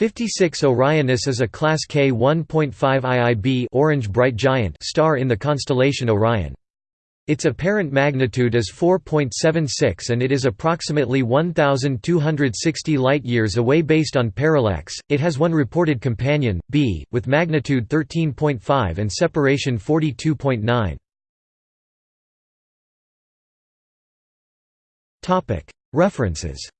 56 Orionis is a Class K 1.5 IIb orange bright giant star in the constellation Orion. Its apparent magnitude is 4.76 and it is approximately 1260 light-years away based on parallax. It has one reported companion, b, with magnitude 13.5 and separation 42.9. References